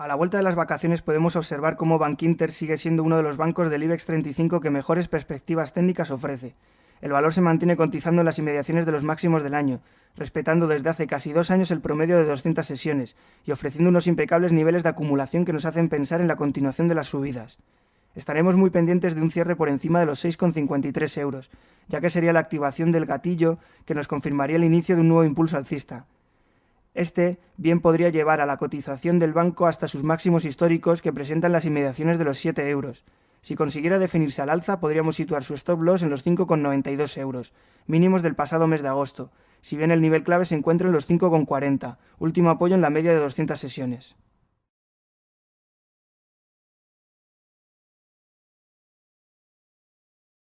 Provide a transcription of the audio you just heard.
A la vuelta de las vacaciones podemos observar cómo Bankinter sigue siendo uno de los bancos del IBEX 35 que mejores perspectivas técnicas ofrece. El valor se mantiene cotizando en las inmediaciones de los máximos del año, respetando desde hace casi dos años el promedio de 200 sesiones y ofreciendo unos impecables niveles de acumulación que nos hacen pensar en la continuación de las subidas. Estaremos muy pendientes de un cierre por encima de los 6,53 euros, ya que sería la activación del gatillo que nos confirmaría el inicio de un nuevo impulso alcista. Este bien podría llevar a la cotización del banco hasta sus máximos históricos que presentan las inmediaciones de los 7 euros. Si consiguiera definirse al alza, podríamos situar su stop loss en los 5,92 euros, mínimos del pasado mes de agosto, si bien el nivel clave se encuentra en los 5,40, último apoyo en la media de 200 sesiones.